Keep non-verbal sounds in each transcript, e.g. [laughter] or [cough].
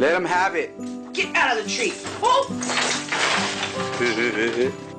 them have it. Get out of the tree. Oh! [laughs]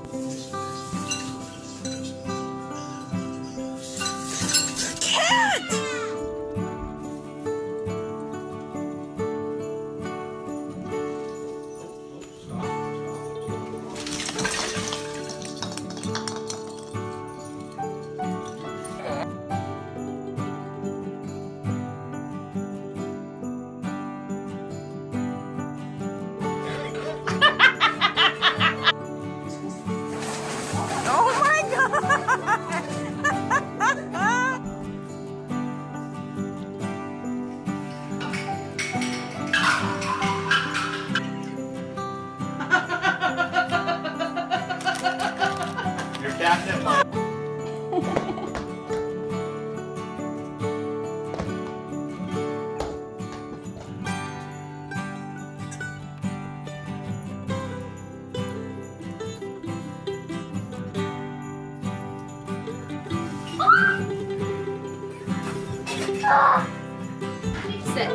Sit.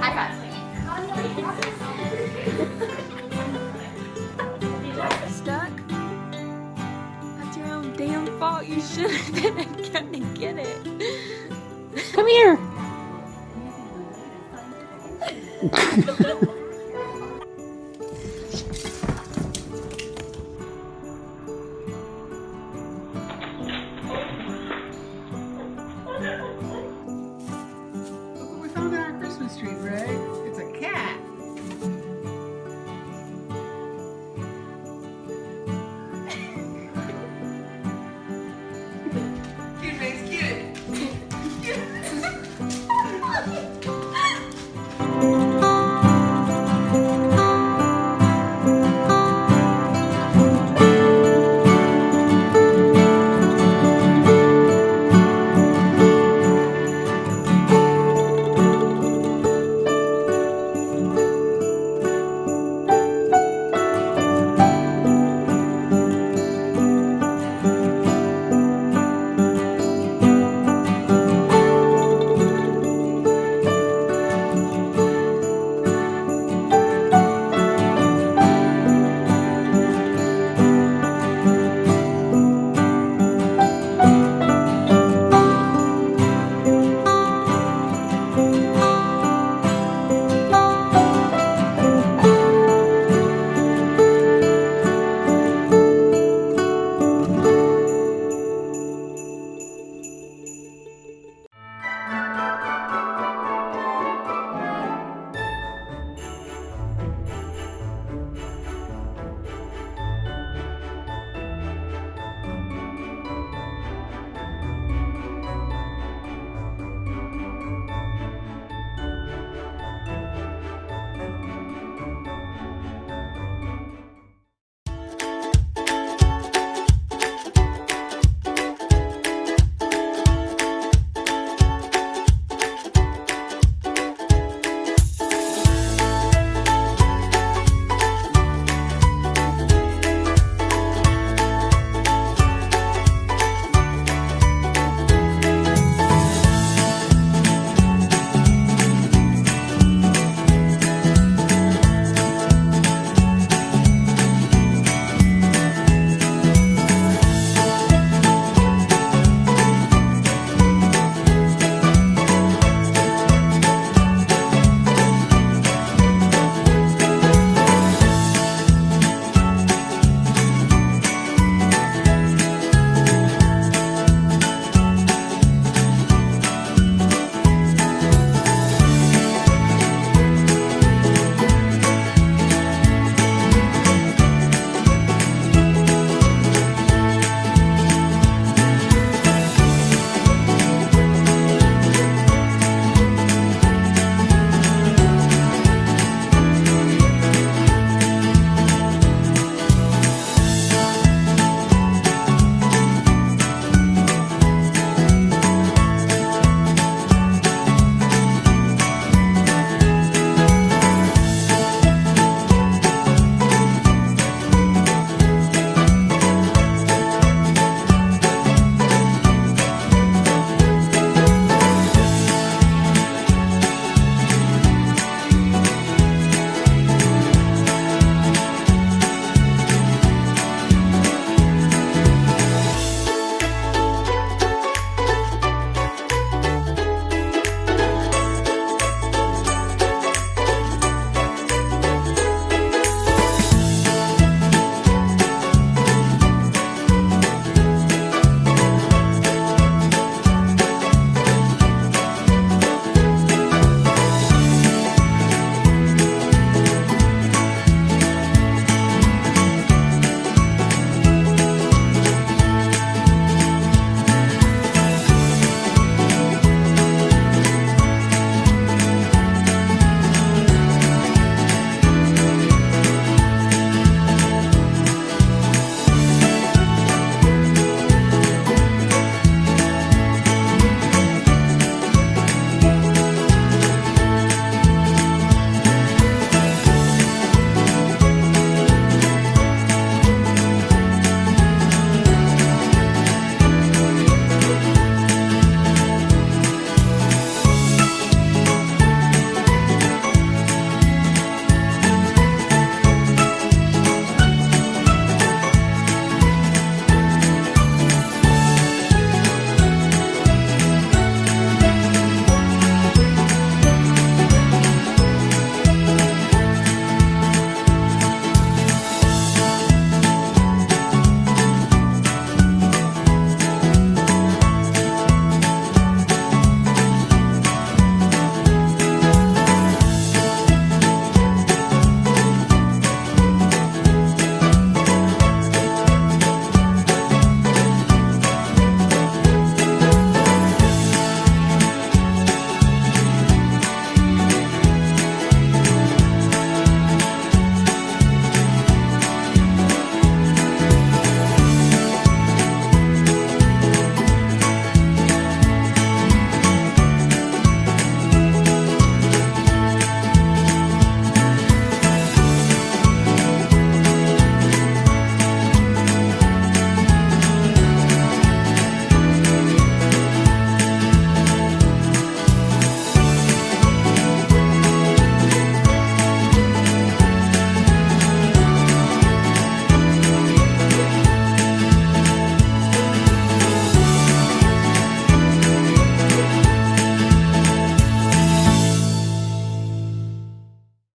High five. Stuck? That's your own damn fault. You should have been [laughs] gonna get it. Come here. [laughs]